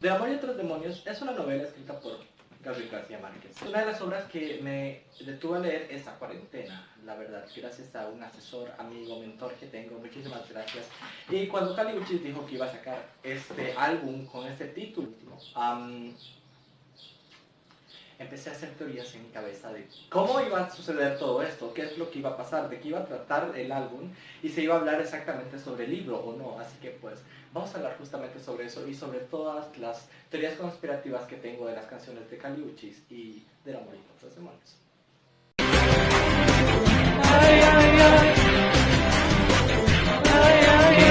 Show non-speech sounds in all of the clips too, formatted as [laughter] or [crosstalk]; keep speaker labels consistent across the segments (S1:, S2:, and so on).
S1: De Amor y otros demonios es una novela escrita por Gabriel García Márquez. Una de las obras que me detuvo a leer esa cuarentena, la verdad, gracias a un asesor, amigo, mentor que tengo, muchísimas gracias. Y cuando Cali Uchis dijo que iba a sacar este álbum con este título, empecé a hacer teorías en mi cabeza de cómo iba a suceder todo esto, qué es lo que iba a pasar, de qué iba a tratar el álbum y se iba a hablar exactamente sobre el libro o no. Así que pues vamos a hablar justamente sobre eso y sobre todas las teorías conspirativas que tengo de las canciones de Caliuchis y del amor y otros demonios.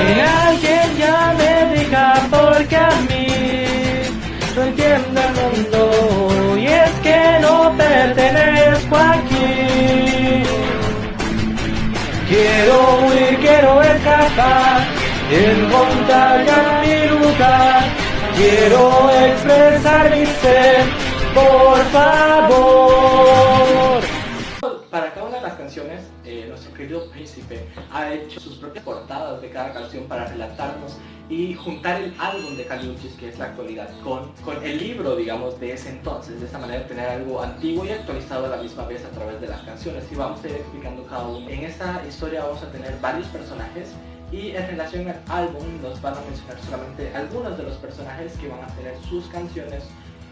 S2: Que alguien ya me diga porque a mí pertenezco aquí. Quiero huir, quiero escapar encontrar ya mi lugar. Quiero expresar mi ser, por favor.
S1: Querido príncipe ha hecho sus propias portadas de cada canción para relatarnos y juntar el álbum de Caliuchis, que es la actualidad, con, con el libro, digamos, de ese entonces. De esta manera tener algo antiguo y actualizado a la misma vez a través de las canciones. Y vamos a ir explicando cada uno. En esta historia vamos a tener varios personajes y en relación al álbum nos van a mencionar solamente algunos de los personajes que van a tener sus canciones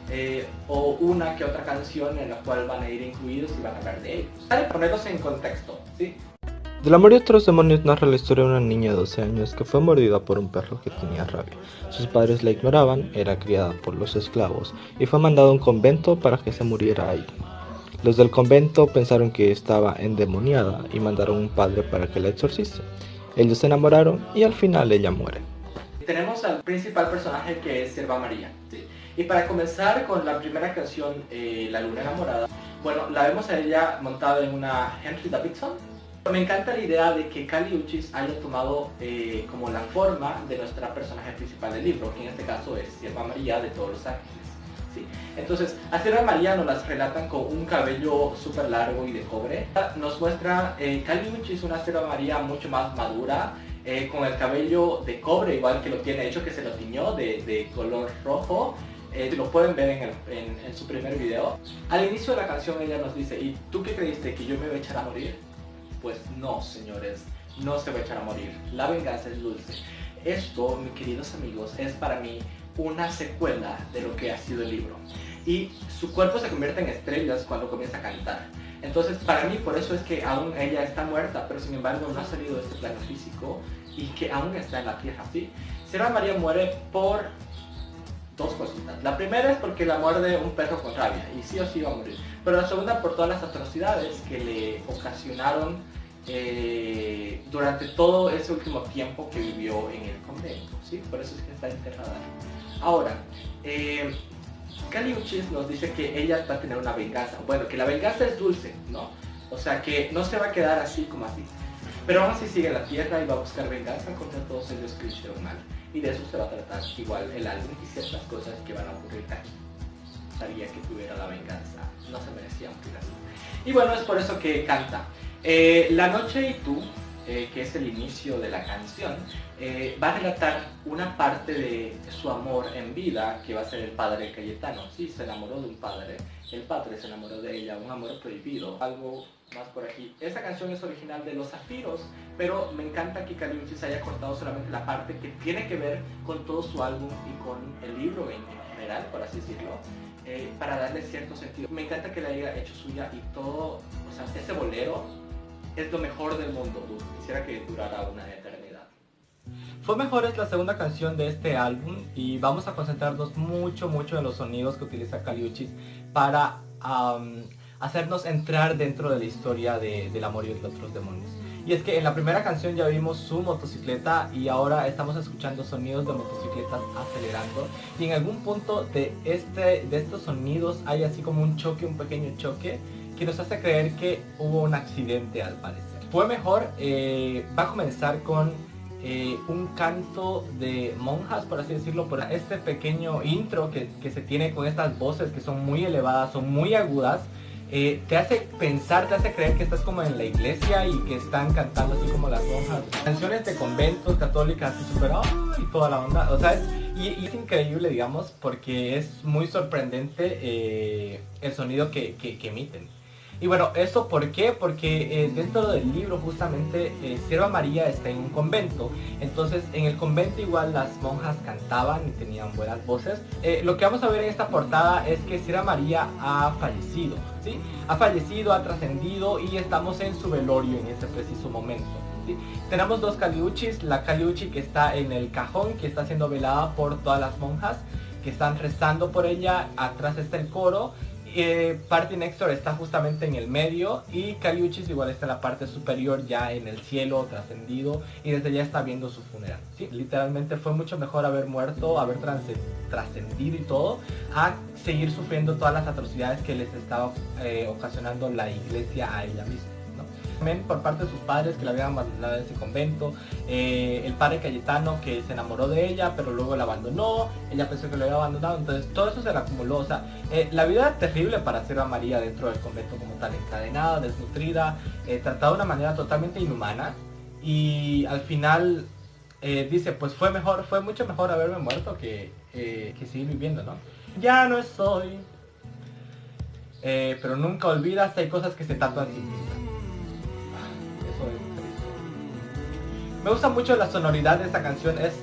S1: eh, o una que otra canción en la cual van a ir incluidos y van a hablar de ellos. Para ponerlos en contexto, ¿sí?
S3: Del amor y otros demonios narra la historia de una niña de 12 años que fue mordida por un perro que tenía rabia. Sus padres la ignoraban, era criada por los esclavos y fue mandada a un convento para que se muriera ahí. Los del convento pensaron que estaba endemoniada y mandaron un padre para que la exorcice. Ellos se enamoraron y al final ella muere.
S1: Tenemos al principal personaje que es Selva María. Y para comenzar con la primera canción, eh, La Luna Enamorada, bueno, la vemos a ella montada en una Henry Davidson. Me encanta la idea de que Cali haya tomado eh, como la forma de nuestra personaje principal del libro, que en este caso es Selva María de Todos los Ángeles. Entonces, a Sierra María nos las relatan con un cabello súper largo y de cobre. Nos muestra eh, es una Sierra María mucho más madura, eh, con el cabello de cobre, igual que lo tiene hecho, que se lo tiñó de, color rojo. Eh, lo pueden ver en, su primer video. Al inicio de la canción ella nos dice, ¿y tú qué creíste? ¿Que yo me voy a echar a morir? Pues no, señores, no se va a echar a morir. La venganza es dulce. Esto, mis queridos amigos, es para mí una secuela de lo que ha sido el libro. Y su cuerpo se convierte en estrellas cuando comienza a cantar. Entonces, para mí, por eso es que aún ella está muerta, pero sin embargo no ha salido de este plano físico y que aún está en la tierra, ¿sí? Sierra María muere por dos cositas. La primera es porque la muerde un perro con rabia, y sí o sí va a morir. Pero la segunda por todas las atrocidades que le ocasionaron eh, durante todo ese último tiempo que vivió en el convento, ¿sí? Por eso es que está enterrada. Ahora, eh, Uchis nos dice que ella va a tener una venganza. Bueno, que la venganza es dulce, ¿no? O sea, que no se va a quedar así como así. Pero aún así sigue la tierra y va a buscar venganza contra todos ellos que hicieron mal. Y de eso se va a tratar igual el álbum y ciertas cosas que van a ocurrir aquí. Sabía que tuviera la venganza, no se merecía morir así. Y bueno, es por eso que canta. Eh, la noche y tú eh, que es el inicio de la canción, eh, va a relatar una parte de su amor en vida, que va a ser el padre Cayetano. Sí, se enamoró de un padre, el padre se enamoró de ella, un amor prohibido, algo más por aquí. Esta canción es original de Los Zafiros, pero me encanta que Caliuchis haya cortado solamente la parte que tiene que ver con todo su álbum y con el libro en, general, por así decirlo. Eh, para darle cierto sentido. Me encanta que la haya hecho suya y todo, o sea, ese bolero es lo mejor del mundo, quisiera que durara una eternidad.
S3: Fue Mejor es la segunda canción de este álbum y vamos a concentrarnos mucho, mucho en los sonidos que utiliza Caliuchis para hacernos entrar dentro de la historia de, del amor y de otros demonios. Y es que en la primera canción ya vimos su motocicleta y ahora estamos escuchando sonidos de motocicletas acelerando. Y en algún punto de, este, de estos sonidos hay así como un choque, un pequeño choque que nos hace creer que hubo un accidente al parecer. Fue mejor, eh, va a comenzar con eh, un canto de monjas, por así decirlo, por este pequeño intro que, que, se tiene con estas voces que son muy elevadas, son muy agudas, eh, te hace pensar, te hace creer que estás como en la iglesia y que están cantando así como las monjas. Canciones de conventos católicas así super, y toda la onda, o sea, Y, es increíble, digamos, porque es muy sorprendente eh, el sonido que, emiten. Y bueno, ¿eso por qué? Porque eh, dentro del libro justamente eh, Sierva María está en un convento. Entonces en el convento igual las monjas cantaban y tenían buenas voces. lo que vamos a ver en esta portada es que Sierva María ha fallecido. ¿sí? Ha fallecido, ha trascendido y estamos en su velorio en ese preciso momento. Tenemos dos caliuchis, la caliuchi que está en el cajón, que está siendo velada por todas las monjas que están rezando por ella, atrás está el coro, eh, Party Nextor está justamente en el medio y Caliuchis igual está en la parte superior ya en el cielo trascendido y desde allá está viendo su funeral. Literalmente fue mucho mejor haber muerto, haber trascendido y todo, a seguir sufriendo todas las atrocidades que les estaba eh, ocasionando la iglesia a ella misma por parte de sus padres que la habían abandonado en ese convento, eh, el padre Cayetano que se enamoró de ella pero luego la abandonó, ella pensó que lo había abandonado, entonces todo eso se le acumuló, o sea, eh, la vida era terrible para Sierva María dentro del convento como tal, encadenada, desnutrida, eh, tratada de una manera totalmente inhumana y al final dice, pues fue mejor, fue mucho mejor haberme muerto que, que seguir viviendo, ¿no? Ya no estoy, pero nunca olvidas, hay cosas que se tatúan sin Me gusta mucho la sonoridad de esta canción, es,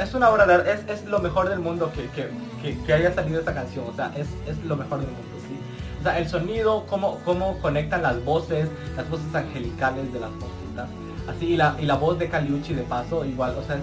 S3: es una obra de es, es lo mejor del mundo que, haya salido esta canción, o sea, es, lo mejor del mundo, ¿sí? O sea, el sonido, cómo, cómo conectan las voces, las voces angelicales de las monjitas, así, y la, y la voz de Caliucci de paso, igual, o sea,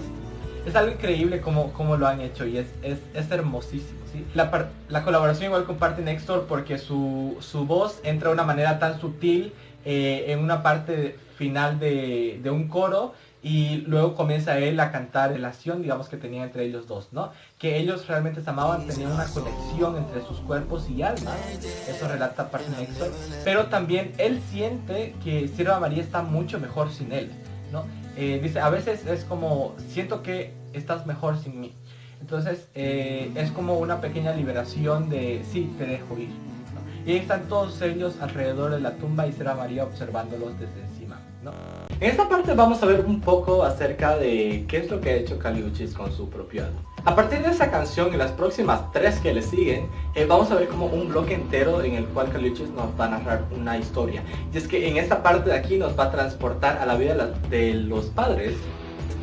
S3: es, algo increíble como, como lo han hecho y es, es, hermosísimo. ¿sí? La, la, colaboración igual con Party Nextor porque su, su voz entra de una manera tan sutil eh, en una parte final de, de un coro y luego comienza él a cantar relación, digamos, que tenía entre ellos dos, ¿no? Que ellos realmente se amaban, tenían una conexión entre sus cuerpos y almas, eso relata Party Nexon, pero también él siente que Sierva María está mucho mejor sin él, ¿no? Eh, dice, a veces es como, siento que estás mejor sin mí. Entonces eh, es como una pequeña liberación de, sí, te dejo ir. Y ahí están todos ellos alrededor de la tumba y Sierva María observándolos desde encima. En esta parte vamos a ver un poco acerca de qué es lo que ha hecho Caliuchis con su propio álbum. A partir de esa canción y las próximas tres que le siguen, eh, vamos a ver como un bloque entero en el cual Caliuchis nos va a narrar una historia. Y es que en esta parte de aquí nos va a transportar a la vida de los padres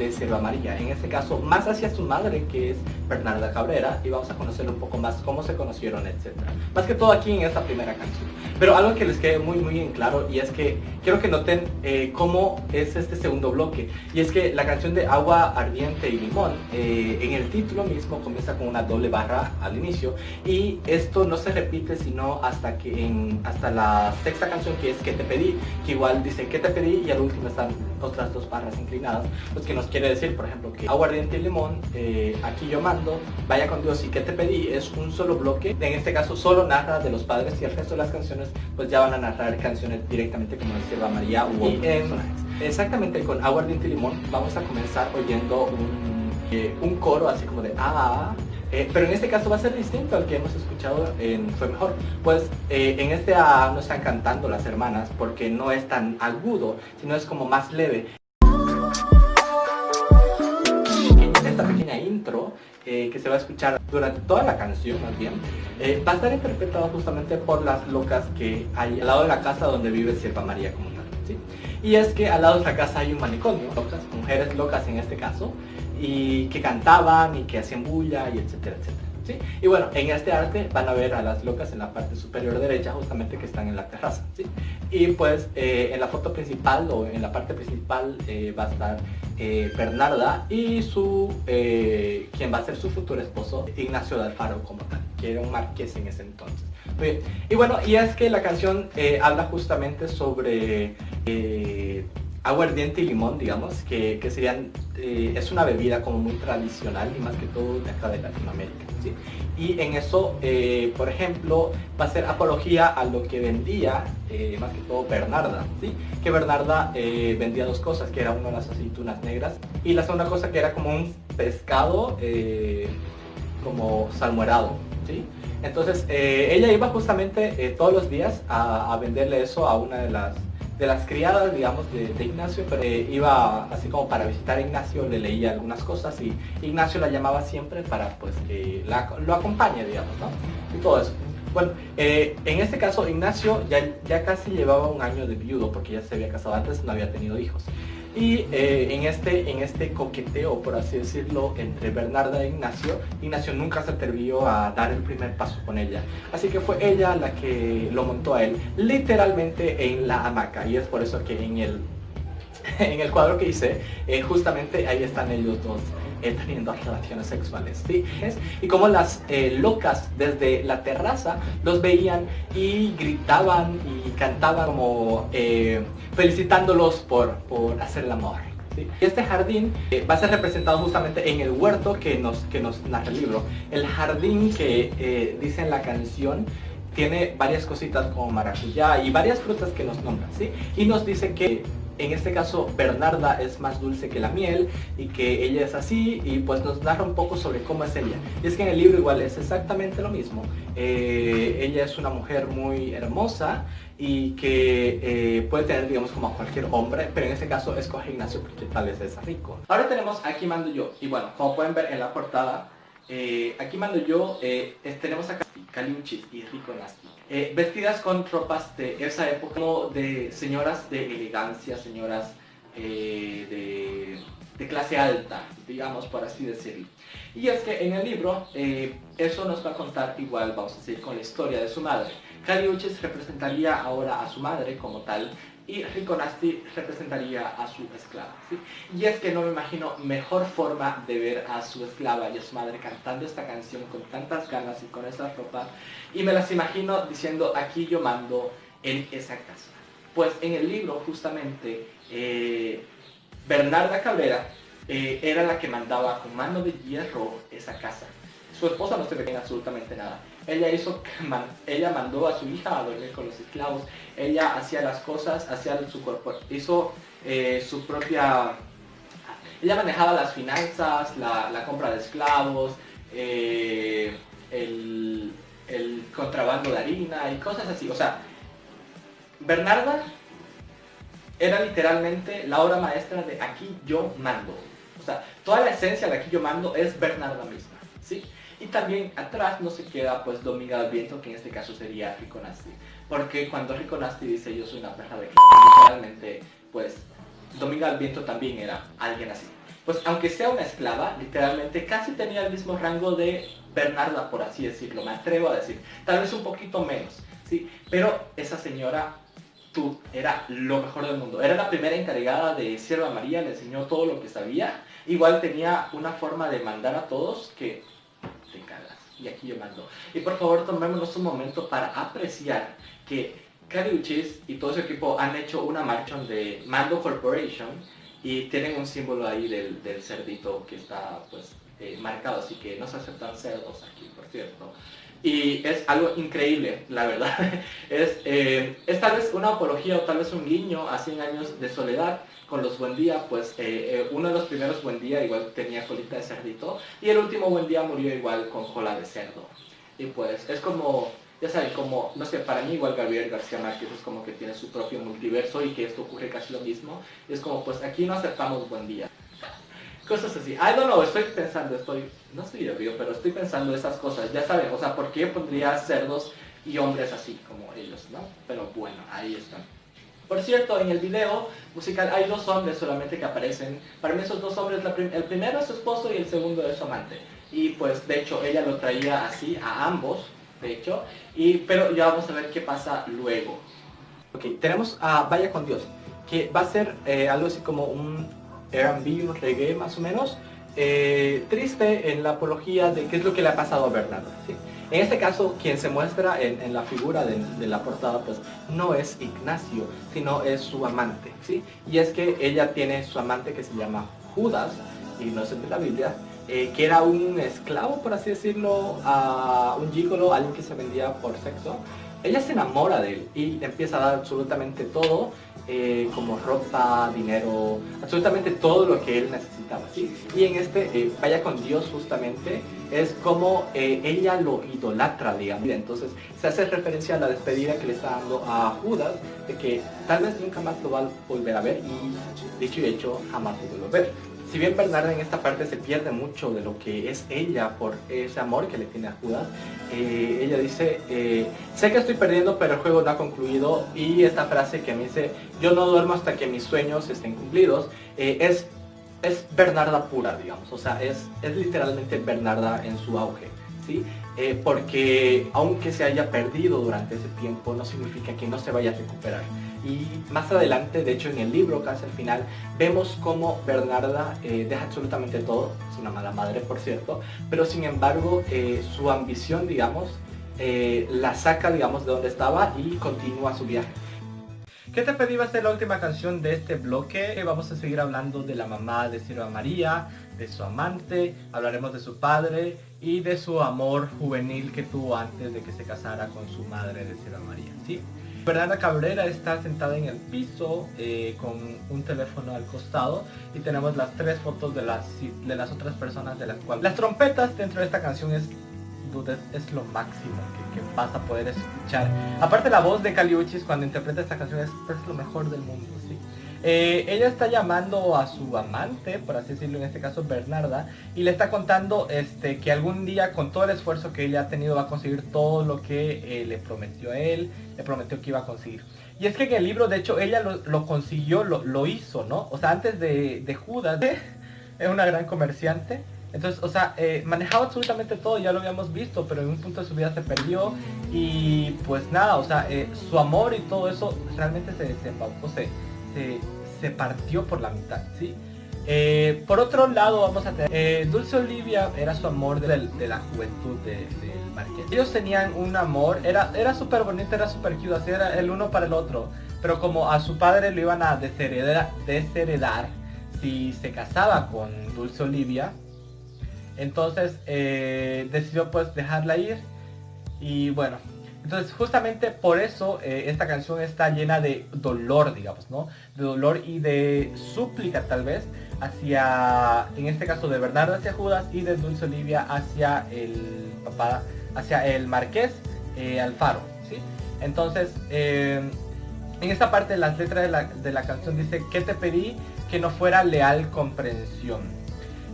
S3: de Sierva María, en este caso más hacia su madre que es Bernarda Cabrera y vamos a conocer un poco más cómo se conocieron, etc. Más que todo aquí en esta primera canción. Pero algo que les quede muy muy en claro y es que quiero que noten eh, cómo es este segundo bloque y es que la canción de Agua Ardiente y Limón eh, en el título mismo comienza con una doble barra al inicio y esto no se repite sino hasta que en hasta la sexta canción que es Que te pedí, que igual dice Que te pedí y al último están otras dos barras inclinadas, pues que nos quiere decir, por ejemplo, que Agua Ardiente y Limón, eh, aquí yo mando, vaya con Dios y Que te pedí es un solo bloque, en este caso solo narra de los padres y el resto de las canciones pues ya van a narrar canciones directamente como decía María u otros personajes. Exactamente con Aguardiente y Limón vamos a comenzar oyendo un, eh, un coro así como de ah, eh, pero en este caso va a ser distinto al que hemos escuchado en Fue Mejor. Pues eh, en este A no están cantando las hermanas porque no es tan agudo, sino es como más leve. Esta pequeña intro que se va a escuchar durante toda la canción más bien, va a estar interpretada justamente por las locas que hay al lado de la casa donde vive Sierva María como tal. Y es que al lado de la casa hay un manicomio, locas, mujeres locas en este caso, y que cantaban y que hacían bulla y etcétera, etcétera. ¿sí? Y bueno, en este arte van a ver a las locas en la parte superior derecha justamente que están en la terraza. ¿sí? Y pues eh, en la foto principal o en la parte principal eh, va a estar eh, Bernarda y su quien va a ser su futuro esposo, Ignacio de Alfaro como tal, que era un marqués en ese entonces. Y bueno, y es que la canción habla justamente sobre aguardiente y limón, digamos, que, serían, eh, es una bebida como muy tradicional y más que todo de acá de Latinoamérica. Y en eso, eh, por ejemplo, va a ser apología a lo que vendía, eh, más que todo Bernarda, ¿sí? que Bernarda vendía dos cosas, que era una las aceitunas negras y la segunda cosa que era como un pescado como salmuerado. ¿sí? Entonces ella iba justamente todos los días a venderle eso a una de las de las criadas, digamos, de, Ignacio, pero eh, iba así como para visitar a Ignacio, le leía algunas cosas y Ignacio la llamaba siempre para pues que lo acompañe, digamos, ¿no? Y todo eso. Bueno, eh, en este caso Ignacio ya, ya casi llevaba un año de viudo porque ya se había casado antes, no había tenido hijos. Y eh, en, este, en este coqueteo, por así decirlo, entre Bernarda e Ignacio, Ignacio nunca se atrevió a dar el primer paso con ella. Así que fue ella la que lo montó a él, literalmente en la hamaca. Y es por eso que en el, [laughs] en el cuadro que hice, eh, justamente ahí están ellos dos. Eh, teniendo relaciones sexuales. ¿sí? Y como las locas desde la terraza los veían y gritaban y cantaban como felicitándolos por, por hacer el amor. Este jardín eh, va a ser representado justamente en el huerto que nos, que nos narra el libro. El jardín que eh, dice en la canción tiene varias cositas como maracuyá y varias frutas que nos nombran, ¿sí? Y nos dice que en este caso Bernarda es más dulce que la miel y que ella es así y pues nos narra un poco sobre cómo es ella. Y es que en el libro igual es exactamente lo mismo. Eh, ella es una mujer muy hermosa y que eh, puede tener digamos como a cualquier hombre, pero en este caso escoge Ignacio porque tal vez es rico. Ahora tenemos Aquí mando yo y bueno, como pueden ver en la portada, eh, aquí mando yo, tenemos acá Caliuchis y Rico Nasti. Eh, vestidas con tropas de esa época, como de señoras de elegancia, señoras eh, de, clase alta, digamos por así decirlo. Y es que en el libro eh, eso nos va a contar igual, vamos a decir, con la historia de su madre. Caliuchis representaría ahora a su madre como tal, y Riconasti representaría a su esclava. Y es que no me imagino mejor forma de ver a su esclava y a su madre cantando esta canción con tantas ganas y con esa ropa, y me las imagino diciendo, aquí yo mando en esa casa. Pues en el libro justamente eh, Bernarda Cabrera eh, era la que mandaba con mano de hierro esa casa. Su esposa no se ve absolutamente nada. Ella hizo, [laughs] ella mandó a su hija a dormir con los esclavos. Ella hacía las cosas, hacía su cuerpo, hizo eh, su propia, ella manejaba las finanzas, la, compra de esclavos, eh, el, el contrabando de harina y cosas así. O sea, Bernarda era literalmente la obra maestra de aquí yo mando. O sea, toda la esencia de aquí yo mando es Bernarda misma. Y también atrás no se queda pues Dominga al Viento, que en este caso sería Rico Nasty. Porque cuando Rico Nasty dice yo soy una perra de literalmente pues Dominga al Viento también era alguien así. Pues aunque sea una esclava, literalmente casi tenía el mismo rango de Bernarda, por así decirlo, me atrevo a decir. Tal vez un poquito menos, ¿sí? Pero esa señora tú era lo mejor del mundo. Era la primera encargada de Sierva María, le enseñó todo lo que sabía. Igual tenía una forma de mandar a todos que. Y aquí yo mando. Y por favor tomémonos un momento para apreciar que Cariuchis y todo su equipo han hecho una marcha de Mando Corporation y tienen un símbolo ahí del, cerdito que está pues eh, marcado, así que no se aceptan cerdos aquí, por cierto. Y es algo increíble, la verdad. [laughs] es, eh, es tal vez una apología o tal vez un guiño a 100 años de soledad con los Buen Día, pues eh, eh, uno de los primeros Buen Día igual tenía colita de cerdito y el último Buen Día murió igual con cola de cerdo. Y pues es como, ya saben, como, no sé, para mí igual Gabriel García Márquez es como que tiene su propio multiverso y que esto ocurre casi lo mismo. Es como, pues aquí no aceptamos Buen Día. [laughs] Cosas así. I don't know, estoy pensando, estoy, no estoy obvio, pero estoy pensando esas cosas. Ya saben, o sea, ¿por qué pondría cerdos y hombres así como ellos, no? Pero bueno, ahí están. Por cierto, en el video musical hay dos hombres solamente que aparecen. Para mí esos dos hombres, el primero es su esposo y el segundo es su amante. Y pues de hecho ella lo traía así a ambos, de hecho. Y, pero ya vamos a ver qué pasa luego. Ok, tenemos a Vaya con Dios, que va a ser eh, algo así como un R&B, un reggae más o menos. Eh, triste en la apología de qué es lo que le ha pasado a Bernardo. En este caso, quien se muestra en, la figura de, la portada, pues no es Ignacio, sino es su amante, ¿sí? Y es que ella tiene su amante que se llama Judas, y no es de la Biblia, eh, que era un esclavo, por así decirlo, a un gigolo, alguien que se vendía por sexo. Ella se enamora de él y empieza a dar absolutamente todo eh, como ropa, dinero, absolutamente todo lo que él necesitaba. ¿sí? Y en este eh, Vaya con Dios justamente es como eh, ella lo idolatra, digamos. Entonces se hace referencia a la despedida que le está dando a Judas, de que tal vez nunca más lo va a volver a ver y dicho y hecho jamás lo vuelve a ver si bien Bernarda en esta parte se pierde mucho de lo que es ella por ese amor que le tiene a Judas, eh, ella dice, eh, sé que estoy perdiendo pero el juego no ha concluido y esta frase que me dice, yo no duermo hasta que mis sueños estén cumplidos, eh, es, es Bernarda pura, digamos, o sea, es, es literalmente Bernarda en su auge. ¿Sí? Porque aunque se haya perdido durante ese tiempo no significa que no se vaya a recuperar. Y más adelante, de hecho en el libro, casi al final, vemos cómo Bernarda eh, deja absolutamente todo, es una mala madre por cierto, pero sin embargo eh, su ambición, digamos, eh, la saca, digamos, de donde estaba y continúa su viaje. ¿Qué te pedí va a ser la última canción de este bloque? Vamos a seguir hablando de la mamá de Silva María, de su amante, hablaremos de su padre y de su amor juvenil que tuvo antes de que se casara con su madre de Silva María, ¿sí? Bernarda Cabrera está sentada en el piso eh, con un teléfono al costado y tenemos las tres fotos de las, de las otras personas de las cuales... Las trompetas dentro de esta canción es, es lo máximo que, vas a poder escuchar. Aparte la voz de Caliuchis cuando interpreta esta canción es, es lo mejor del mundo. Eh, ella está llamando a su amante, por así decirlo, en este caso Bernarda, y le está contando este, que algún día con todo el esfuerzo que ella ha tenido va a conseguir todo lo que eh, le prometió a él, le prometió que iba a conseguir. Y es que en el libro, de hecho, ella lo, consiguió, lo, hizo, ¿no? O sea, antes de, Judas, [laughs] es una gran comerciante. Entonces, o sea, eh, manejaba absolutamente todo, ya lo habíamos visto, pero en un punto de su vida se perdió y pues nada, o sea, su amor y todo eso realmente se desembaucó, se, se, partió por la mitad, ¿sí? Eh, por otro lado vamos a tener eh, Dulce Olivia era su amor de, la juventud del marqués ellos tenían un amor era era súper bonito era súper cute así era el uno para el otro pero como a su padre lo iban a desheredar, desheredar si se casaba con Dulce Olivia entonces eh, decidió pues dejarla ir y bueno entonces, justamente por eso eh, esta canción está llena de dolor, digamos, ¿no? De dolor y de súplica tal vez hacia, en este caso de Bernardo hacia Judas y de Dulce Olivia hacia el papá, hacia el marqués eh, Alfaro, ¿sí? Entonces, eh, en esta parte de las letras de la, de la canción dice, que te pedí? Que no fuera leal comprensión.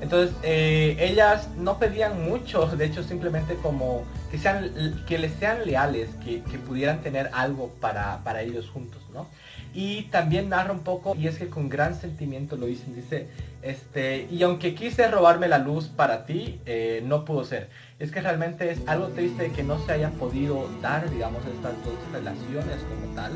S3: Entonces, ellas no pedían mucho, de hecho simplemente como que, sean, que les sean leales, que, pudieran tener algo para, ellos juntos, ¿no? Y también narra un poco, y es que con gran sentimiento lo dicen, dice, este, y aunque quise robarme la luz para ti, eh, no pudo ser. Es que realmente es algo triste que no se haya podido dar, digamos, estas dos relaciones como tal.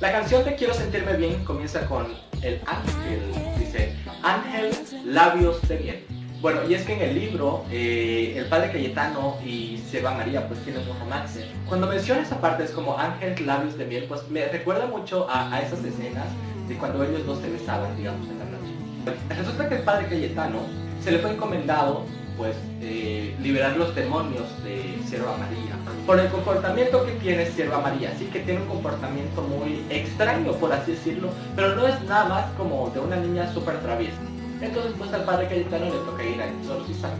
S1: La canción de Quiero sentirme bien comienza con el ángel, dice, ángel, labios de miel. Bueno, y es que en el libro, eh, el padre Cayetano y Seba María pues tienen un romance. Cuando menciona esa parte es como Ángel Labios de Miel, pues me recuerda mucho a, esas escenas de cuando ellos dos se besaban, digamos, en la noche. Resulta que el padre Cayetano se le fue encomendado pues eh, liberar los demonios de Sierva María por el comportamiento que tiene Sierva María, así que tiene un comportamiento muy extraño por así decirlo, pero no es nada más como de una niña súper traviesa. Entonces pues al padre Cayetano le toca ir a exorcizar.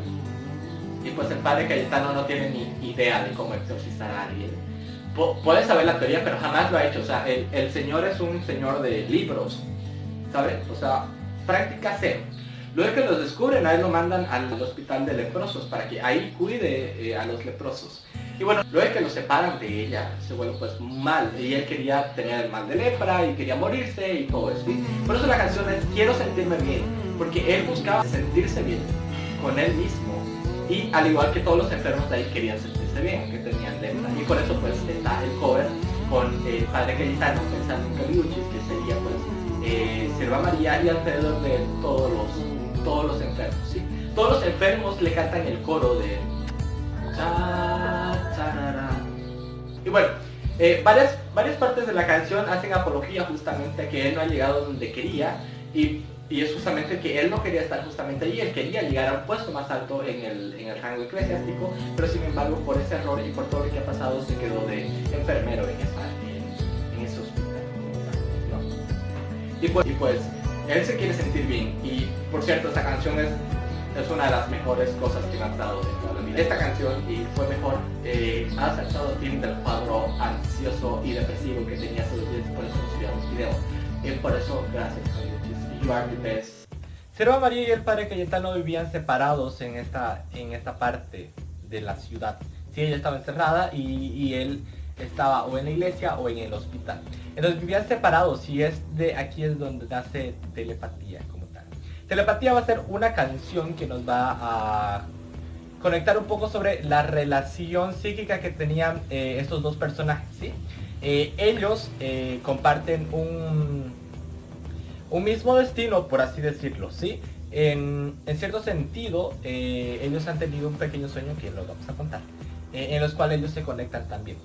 S1: Y pues el padre Cayetano no tiene ni idea de cómo exorcizar a alguien. puede saber la teoría, pero jamás lo ha hecho. O sea, el, señor es un señor de libros, ¿sabes? O sea, práctica cero. Luego que los descubren, a él lo mandan al hospital de leprosos para que ahí cuide eh, a los leprosos. Y bueno, luego que lo separan de ella, se vuelve pues mal. Y él quería tener el mal de lepra y quería morirse y todo eso. Por eso la canción es Quiero sentirme bien porque él buscaba sentirse bien con él mismo y al igual que todos los enfermos de ahí querían sentirse bien, que tenían lepra y por eso pues está el cover con el padre Cayetano pensando en Caliuchis que sería pues eh, Silva María y alrededor de todos los, todos los enfermos, ¿sí? Todos los enfermos le cantan el coro de y bueno, eh, varias, varias partes de la canción hacen apología justamente a que él no ha llegado donde quería y y es justamente que él no quería estar justamente allí, él quería llegar a un puesto más alto en el, en el rango eclesiástico, pero sin embargo por ese error y por todo lo que ha pasado se quedó de enfermero en, ese hospital. Y pues, y pues él se quiere sentir bien. Y por cierto, esta canción es, es una de las mejores cosas que me han dado de. Esta canción y fue mejor, eh, ha acertado fin del cuadro ansioso y depresivo que tenía días, por eso subía los videos. Y por eso, gracias, You are the best.
S3: Serva María y el padre Cayetano vivían separados en esta, en esta parte de la ciudad. Sí, ella estaba encerrada y, y él estaba o en la iglesia o en el hospital. Entonces vivían separados y es de aquí es donde nace telepatía como tal. Telepatía va a ser una canción que nos va a conectar un poco sobre la relación psíquica que tenían eh, estos dos personajes. ¿sí? Eh, ellos eh, comparten un, un mismo destino, por así decirlo. ¿sí? En, cierto sentido, ellos han tenido un pequeño sueño que lo vamos a contar. En los cuales ellos se conectan también.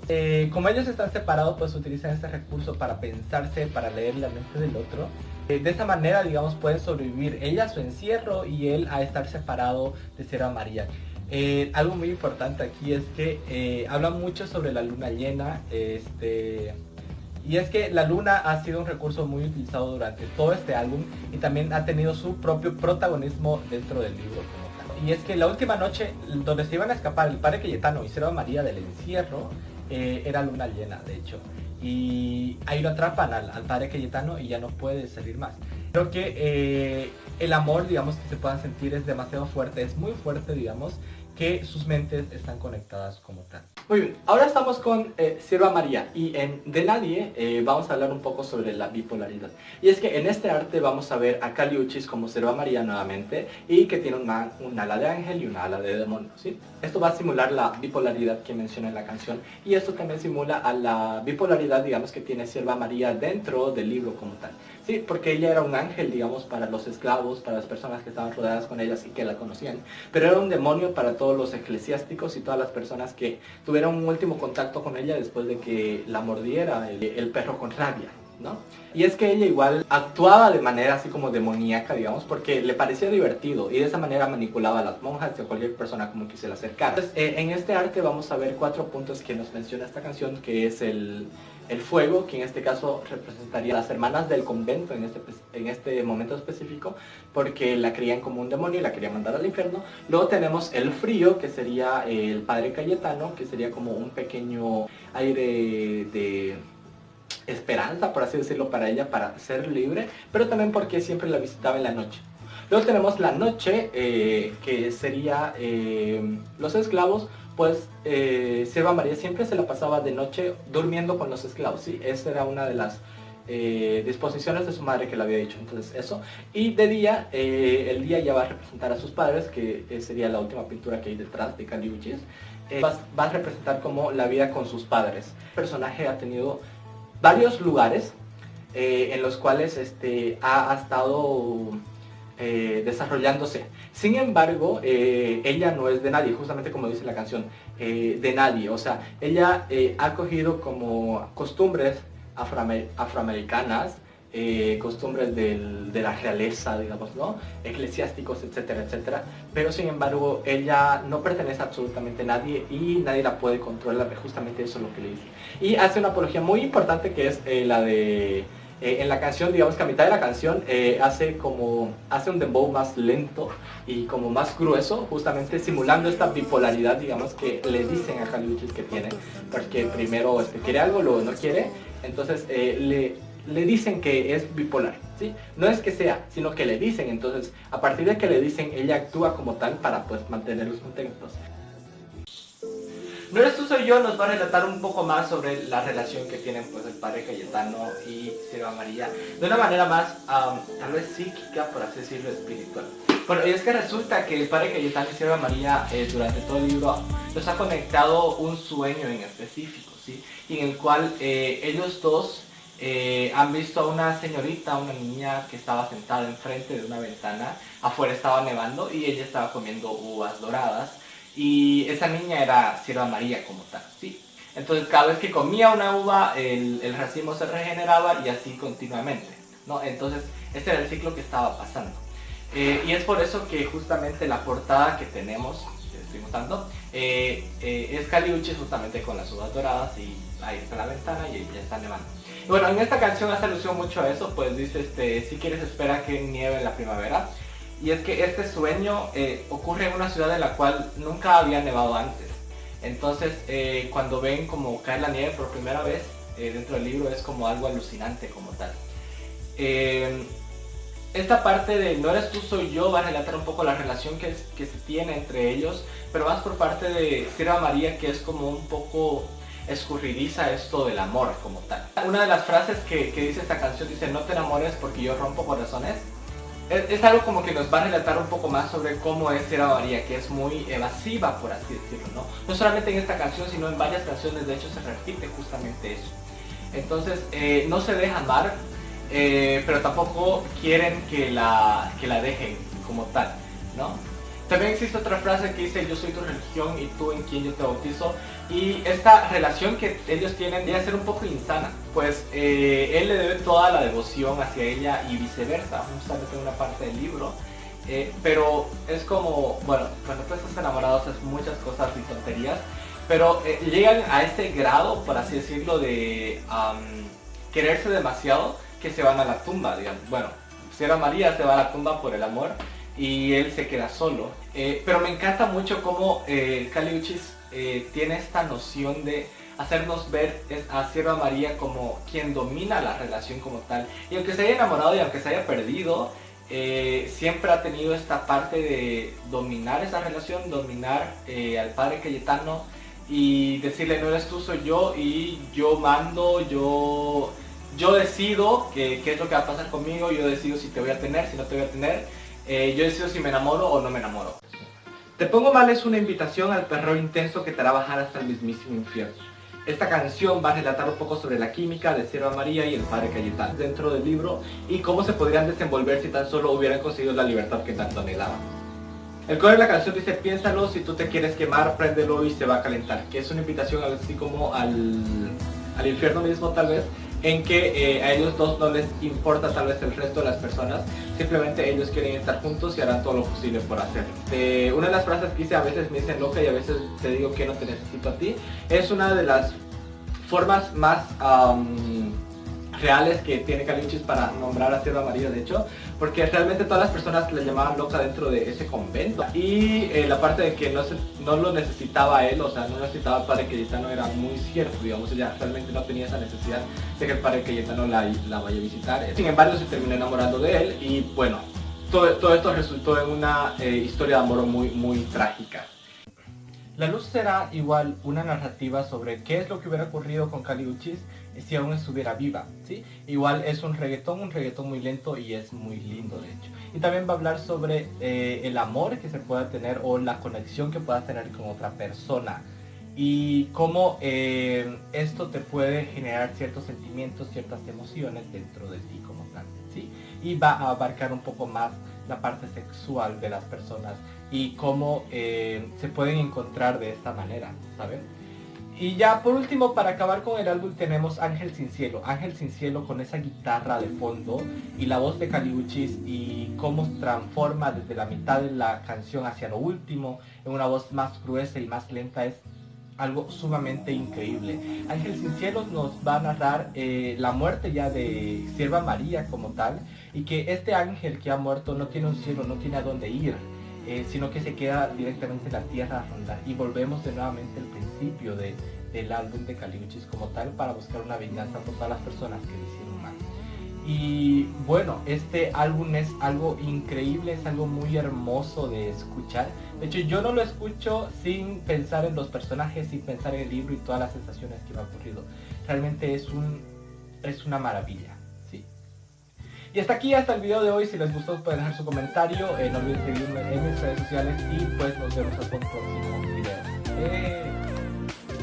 S3: Como ellos están separados, pues utilizan este recurso para pensarse, para leer la mente del otro. De esa manera, digamos, pueden sobrevivir ella a su encierro y él a estar separado de Sierra María. Algo muy importante aquí es que habla mucho sobre la luna llena, este, y es que la luna ha sido un recurso muy utilizado durante todo este álbum y también ha tenido su propio protagonismo dentro del libro y es que la última noche donde se iban a escapar el padre Cayetano y Serva María del encierro eh, era luna llena, de hecho. Y ahí lo atrapan al, padre Cayetano y ya no puede salir más. Creo que eh, el amor, digamos, que se puedan sentir es demasiado fuerte, es muy fuerte, digamos, que sus mentes están conectadas como tal.
S1: Muy bien, ahora estamos con eh, Sierva María y en De Nadie eh, vamos a hablar un poco sobre la bipolaridad. Y es que en este arte vamos a ver a Caliuchis como Sierva María nuevamente y que tiene una, un ala de ángel y una ala de demonio. ¿sí? Esto va a simular la bipolaridad que menciona en la canción y esto también simula a la bipolaridad, digamos, que tiene Sierva María dentro del libro como tal. Sí, porque ella era un ángel, digamos, para los esclavos, para las personas que estaban rodeadas con ellas y que la conocían. Pero era un demonio para todos los eclesiásticos y todas las personas que tuvieron un último contacto con ella después de que la mordiera el, perro con rabia. ¿no? Y es que ella igual actuaba de manera así como demoníaca, digamos, porque le parecía divertido y de esa manera manipulaba a las monjas y a cualquier persona como quisiera acercar. Entonces, eh, en este arte vamos a ver cuatro puntos que nos menciona esta canción, que es el, el fuego, que en este caso representaría a las hermanas del convento en este, en este momento específico, porque la creían como un demonio y la querían mandar al infierno. Luego tenemos el frío, que sería el padre Cayetano, que sería como un pequeño aire de esperanza, por así decirlo, para ella, para ser libre, pero también porque siempre la visitaba en la noche. Luego tenemos la noche, eh, que sería eh, los esclavos, pues eh, Sierva María siempre se la pasaba de noche durmiendo con los esclavos, ¿sí? Esa era una de las eh, disposiciones de su madre que le había dicho, entonces eso. Y de día, eh, el día ya va a representar a sus padres, que sería la última pintura que hay detrás de Caliuchis. Va, va, a representar como la vida con sus padres. El personaje ha tenido varios lugares en los cuales este, ha estado eh, desarrollándose. Sin embargo, eh, ella no es de nadie, justamente como dice la canción, eh, de nadie. O sea, ella ha cogido como costumbres afroamericanas, costumbres de la realeza, digamos, ¿no? Eclesiásticos, etcétera, etcétera. Pero sin embargo, ella no pertenece a absolutamente a nadie y nadie la puede controlar, justamente eso es lo que le dice. Y hace una apología muy importante que es la de eh, en la canción, digamos que a mitad de la canción eh, hace como hace un dembow más lento y como más grueso, justamente simulando esta bipolaridad, digamos que le dicen a Caliuchis que tiene, porque primero este, quiere algo, luego no quiere, entonces eh, le, le dicen que es bipolar, ¿sí? No es que sea, sino que le dicen, entonces a partir de que le dicen, ella actúa como tal para pues mantenerlos contentos. No eres tú, soy yo, nos va a relatar un poco más sobre la relación que tienen pues el padre Cayetano y Sierva María, de una manera más, tal vez psíquica, por así decirlo, espiritual. Bueno, y es que resulta que el padre Cayetano y Sierva María eh, durante todo el libro nos ha conectado un sueño en específico, ¿sí? Y en el cual eh, ellos dos eh, han visto a una señorita, una niña que estaba sentada enfrente de una ventana, afuera estaba nevando y ella estaba comiendo uvas doradas y esa niña era Sierva María como tal, ¿sí? Entonces cada vez que comía una uva, el, racimo se regeneraba y así continuamente, ¿no? Entonces este era el ciclo que estaba pasando. Eh, y es por eso que justamente la portada que tenemos, estuvimos
S3: gustando. Eh, eh, es Caliuchis justamente con las uvas doradas y ahí está la ventana y ya está nevando. bueno, en esta canción hace alusión mucho a eso, pues dice, este, si quieres espera que nieve en la primavera. Y es que este sueño eh, ocurre en una ciudad en la cual nunca había nevado antes. Entonces, cuando ven como cae la nieve por primera vez dentro del libro es como algo alucinante como tal esta parte de no eres tú, soy yo va a relatar un poco la relación que, que se tiene entre ellos, pero más por parte de Sierra María que es como un poco escurridiza esto del amor como tal. Una de las frases que, dice esta canción dice no te enamores porque yo rompo corazones. Es, algo como que nos va a relatar un poco más sobre cómo es Sierra María, que es muy evasiva por así decirlo, ¿no? No solamente en esta canción, sino en varias canciones, de hecho se repite justamente eso. Entonces, eh, no se deja amar, eh, pero tampoco quieren que la, que la dejen como tal, ¿no? También existe otra frase que dice yo soy tu religión y tú en quien yo te bautizo y esta relación que ellos tienen debe ser un poco insana, pues eh, él le debe toda la devoción hacia ella y viceversa, justamente en una parte del libro. Eh, pero es como, bueno, cuando tú estás enamorado haces muchas cosas y tonterías, pero llegan a este grado, por así decirlo, de quererse demasiado que se van a la tumba, digamos. Bueno, Sierra María se va a la tumba por el amor y él se queda solo. Eh, pero me encanta mucho cómo eh, Caliuchis eh, tiene esta noción de hacernos ver a Sierra María como quien domina la relación como tal. Y aunque se haya enamorado y aunque se haya perdido, siempre ha tenido esta parte de dominar esa relación, dominar al padre Cayetano y decirle no eres tú, soy yo y yo mando, yo yo decido qué es lo que va a pasar conmigo, yo decido si te voy a tener, si no te voy a tener, eh, yo decido si me enamoro o no me enamoro. Te pongo mal es una invitación al terror intenso que te hará bajar hasta el mismísimo infierno. Esta canción va a relatar un poco sobre la química de Sierra María y el padre Cayetano dentro del libro y cómo se podrían desenvolver si tan solo hubieran conseguido la libertad que tanto anhelaban. El coro de la canción dice, piénsalo, si tú te quieres quemar, préndelo y se va a calentar, que es una invitación así como al, al infierno mismo tal vez, en que eh, a ellos dos no les importa tal vez el resto de las personas, simplemente ellos quieren estar juntos y harán todo lo posible por hacerlo. Una de las frases que hice a veces me dicen loca y a veces te digo que no te necesito a ti, es una de las formas más reales que tiene Caliuchis para nombrar a Sierra María, de hecho, porque realmente todas las personas le llamaban loca dentro de ese convento. Y eh, la parte de que no, se, no lo necesitaba él, o sea, no necesitaba al padre Cayetano era muy cierto, digamos, ella realmente no tenía esa necesidad de que el padre Cayetano la, la vaya a visitar. Sin embargo, se terminó enamorando de él y bueno, todo, todo esto resultó en una eh, historia de amor muy, muy trágica. La luz será igual una narrativa sobre qué es lo que hubiera ocurrido con Caliuchis si aún estuviera viva, ¿sí? Igual es un reggaetón, un reggaetón muy lento y es muy lindo de hecho. Y también va a hablar sobre eh, el amor que se pueda tener o la conexión que puedas tener con otra persona y cómo eh, esto te puede generar ciertos sentimientos, ciertas emociones dentro de ti como tal, ¿sí? Y va a abarcar un poco más la parte sexual de las personas y cómo eh, se pueden encontrar de esta manera, ¿saben? Y ya por último, para acabar con el álbum tenemos Ángel Sin Cielo. Ángel Sin Cielo con esa guitarra de fondo y la voz de Caliuchis y cómo transforma desde la mitad de la canción hacia lo último en una voz más gruesa y más lenta es algo sumamente increíble. Ángel Sin Cielo nos va a narrar eh, la muerte ya de Sierva María como tal y que este ángel que ha muerto no tiene un cielo, no tiene a dónde ir eh, sino que se queda directamente en la tierra a rondar. Y volvemos de nuevamente al de, del álbum de Caliuchis como tal para buscar una venganza por todas las personas que le hicieron mal. Y bueno, este álbum es algo increíble, es algo muy hermoso de escuchar. De hecho, yo no lo escucho sin pensar en los personajes, sin pensar en el libro y todas las sensaciones que me han ocurrido. Realmente es, un, es una maravilla. Y hasta aquí, hasta el video de hoy. Si les gustó pueden dejar su comentario. Eh, no olviden seguirme en mis redes sociales y pues nos vemos hasta un próximo video. Eh,